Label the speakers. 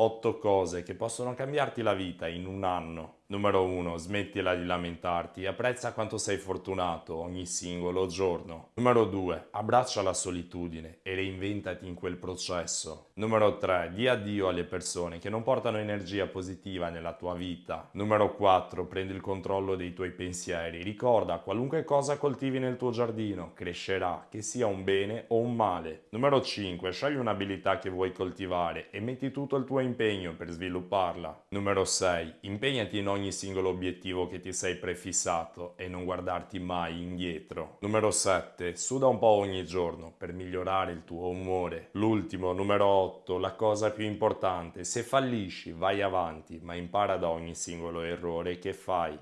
Speaker 1: 8 cose che possono cambiarti la vita in un anno. Numero 1. Smettila di lamentarti e apprezza quanto sei fortunato ogni singolo giorno. Numero 2. Abbraccia la solitudine e reinventati in quel processo. Numero 3. Di addio alle persone che non portano energia positiva nella tua vita. Numero 4. Prendi il controllo dei tuoi pensieri. Ricorda, qualunque cosa coltivi nel tuo giardino crescerà, che sia un bene o un male. Numero 5. Scegli un'abilità che vuoi coltivare e metti tutto il tuo impegno per svilupparla. Numero 6. Impegnati in ogni singolo obiettivo che ti sei prefissato e non guardarti mai indietro. Numero 7. Suda un po' ogni giorno per migliorare il tuo umore. L'ultimo, numero 8. La cosa più importante. Se fallisci, vai avanti, ma impara da ogni singolo errore che fai.